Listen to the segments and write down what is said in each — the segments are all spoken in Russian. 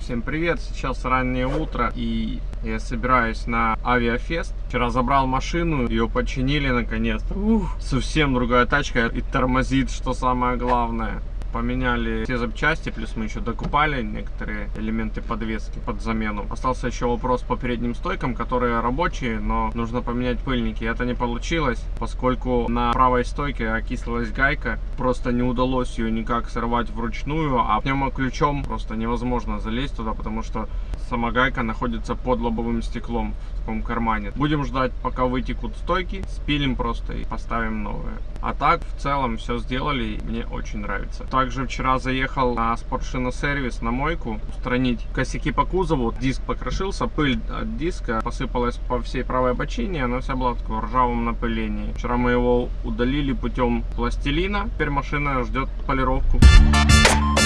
Всем привет! Сейчас раннее утро и я собираюсь на авиафест. Вчера забрал машину, ее починили наконец-то. Совсем другая тачка и тормозит, что самое главное. Поменяли все запчасти, плюс мы еще докупали некоторые элементы подвески под замену. Остался еще вопрос по передним стойкам, которые рабочие, но нужно поменять пыльники. Это не получилось, поскольку на правой стойке окислилась гайка. Просто не удалось ее никак сорвать вручную, а пневмоключом просто невозможно залезть туда, потому что сама гайка находится под лобовым стеклом в таком кармане. Будем ждать, пока вытекут стойки, спилим просто и поставим новые. А так, в целом, все сделали, мне очень нравится. Также вчера заехал на спортшиносервис на мойку, устранить косяки по кузову. Диск покрошился, пыль от диска посыпалась по всей правой бочине, она вся была в таком ржавом напылении. Вчера мы его удалили путем пластилина, теперь машина ждет полировку. Мы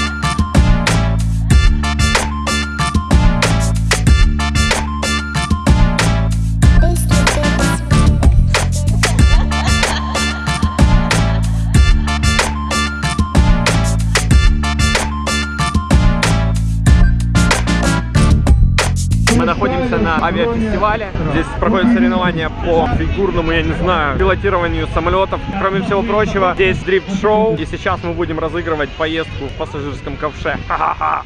на авиафестивале. Здесь проходят соревнования по фигурному, я не знаю, пилотированию самолетов. Кроме всего прочего, здесь дрифт-шоу. И сейчас мы будем разыгрывать поездку в пассажирском ковше. Ха-ха-ха!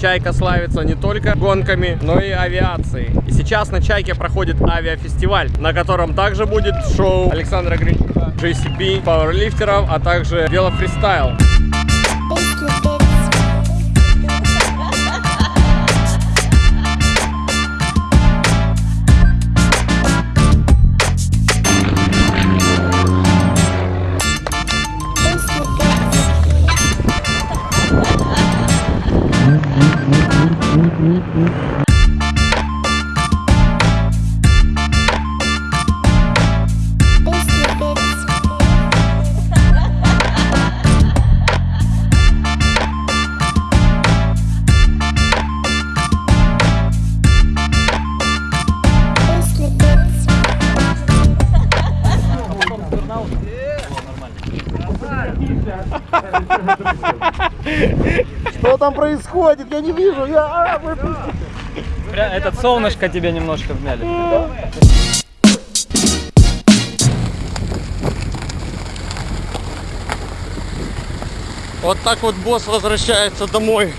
Чайка славится не только гонками, но и авиацией. И сейчас на Чайке проходит авиафестиваль, на котором также будет шоу Александра Гринчука, JCB, пауэрлифтеров, а также велофристайл. Что там происходит? Я не вижу. Я... а, Этот солнышко тебе немножко вмяли. Вот так вот босс возвращается домой.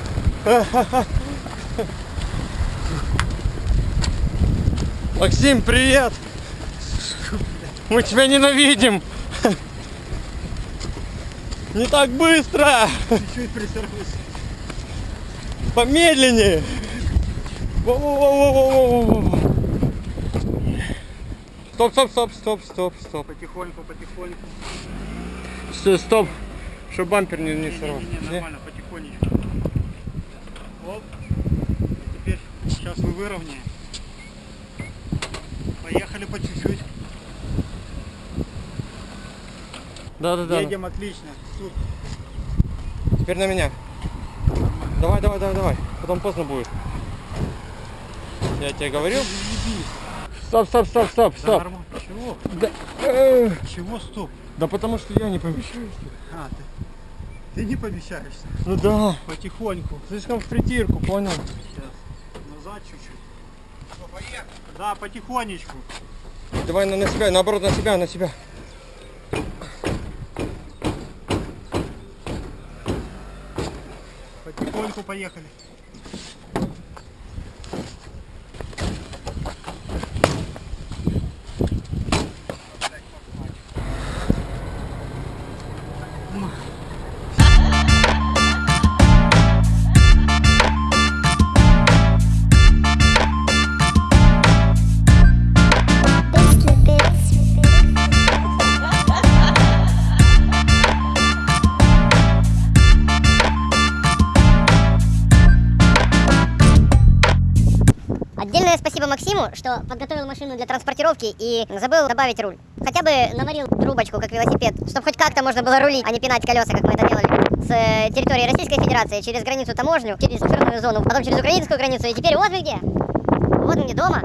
Максим, привет! Мы тебя ненавидим! Не так быстро! Помедленнее! Во-во-во-во-во-во-во. Стоп, стоп, стоп, стоп, стоп, стоп. Потихоньку, потихоньку. Всё, Стоп, чтобы бампер не, не сорвал. Не, нормально, потихонечку. Оп. Теперь сейчас мы выровняем. Поехали по чуть-чуть. Да, да, да. Едем отлично. Супер. Теперь на меня. Давай, давай, давай, давай. Потом поздно будет. Я тебе говорил. Стоп, стоп, стоп, стоп, Да, стоп. нормально. Чего? Да, э, Чего стоп? да потому что я не помещаюсь. А, ты, ты не помещаешься. Ну да. Потихоньку. Слишком в притирку, понял? Сейчас. Назад чуть-чуть. Поехали. Да, потихонечку. Давай на, на себя, наоборот, на себя, на себя. Потихоньку поехали. Максиму, что подготовил машину для транспортировки и забыл добавить руль. Хотя бы наварил трубочку, как велосипед, чтобы хоть как-то можно было рулить, а не пинать колеса, как мы это делали. С э, территории Российской Федерации, через границу таможню, через буферную зону, потом через украинскую границу, и теперь вот мы где. Вот где дома.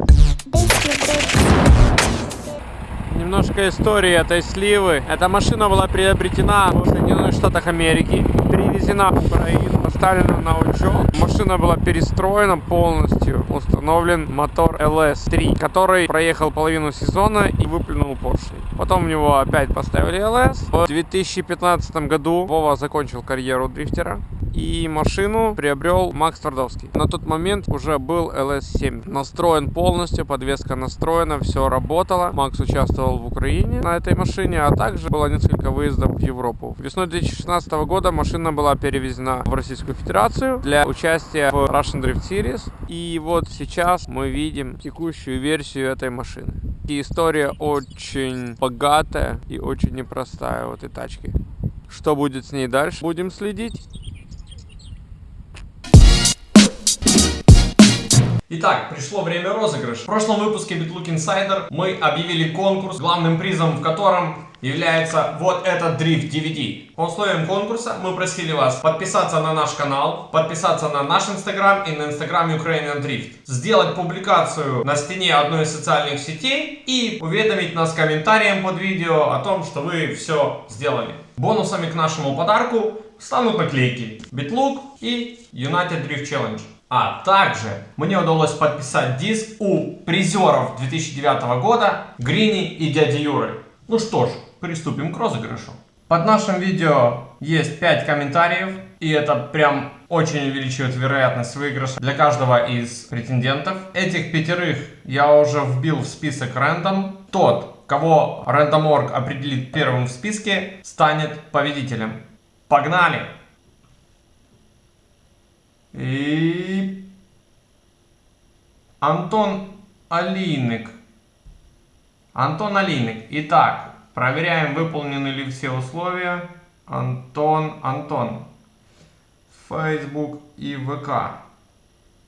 Немножко истории этой сливы. Эта машина была приобретена в Соединенных Штатах Америки, привезена в Украину, поставлена на учет. Машина была перестроена полностью. Установлен мотор LS3, который проехал половину сезона и выплюнул поршень. Потом в него опять поставили LS. В 2015 году Вова закончил карьеру дрифтера. И машину приобрел Макс Твардовский. На тот момент уже был LS7. Настроен полностью, подвеска настроена, все работало. Макс участвовал в Украине на этой машине, а также было несколько выездов в Европу. Весной 2016 года машина была перевезена в Российскую Федерацию для участия в Russian Drift Series. И вот сейчас мы видим текущую версию этой машины. И история очень богатая и очень непростая у этой тачки. Что будет с ней дальше? Будем следить. Итак, пришло время розыгрыша. В прошлом выпуске BitLook Insider мы объявили конкурс, главным призом в котором является вот этот дрифт DVD. По условиям конкурса мы просили вас подписаться на наш канал, подписаться на наш инстаграм и на инстаграм Ukrainian Drift, сделать публикацию на стене одной из социальных сетей и уведомить нас комментарием под видео о том, что вы все сделали. Бонусами к нашему подарку станут наклейки BitLook и United Drift Challenge. А также мне удалось подписать диск у призеров 2009 года Грини и дяди Юры. Ну что ж, приступим к розыгрышу. Под нашим видео есть 5 комментариев, и это прям очень увеличивает вероятность выигрыша для каждого из претендентов. Этих пятерых я уже вбил в список рандом. Тот, кого Random.org определит первым в списке, станет победителем. Погнали! И Антон Алиник. Антон Алиник. Итак, проверяем, выполнены ли все условия. Антон, Антон. Facebook и ВК.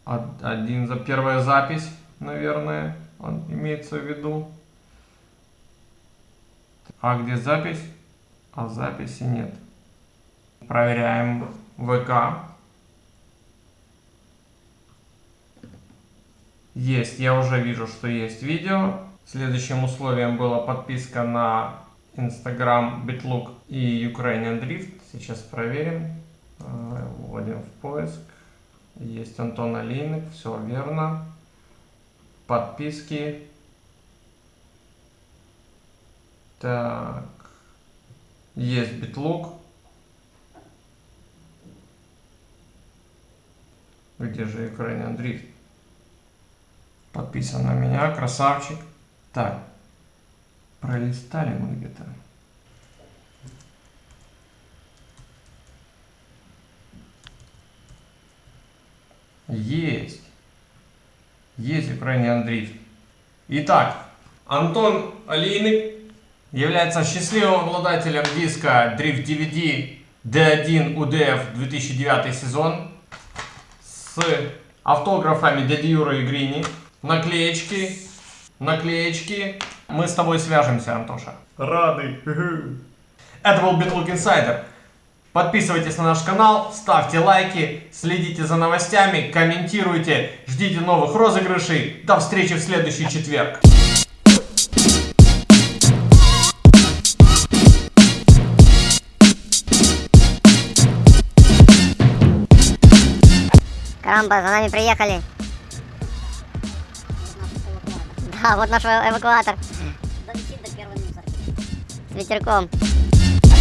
Один за первая запись, наверное, он имеется в виду. А где запись? А записи нет. Проверяем ВК. Есть, я уже вижу, что есть видео. Следующим условием была подписка на Instagram BitLook и Ukrainian Drift. Сейчас проверим. Э, вводим в поиск. Есть Антон Алиник, все верно. Подписки. Так. Есть BitLook. Где же Ukrainian Drift? Подписан на меня, красавчик. Так, пролистали мы где-то. Есть. Есть Ukrainian Drift. Итак, Антон Алийник является счастливым обладателем диска Drift DVD D1 UDF 2009 сезон с автографами Дяди Юры и Грини наклеечки, наклеечки. Мы с тобой свяжемся, Антоша. Рады. Это был BitLook Insider. Подписывайтесь на наш канал, ставьте лайки, следите за новостями, комментируйте, ждите новых розыгрышей. До встречи в следующий четверг. Карамба, за нами приехали. Да, вот наш эвакуатор. С ветерком.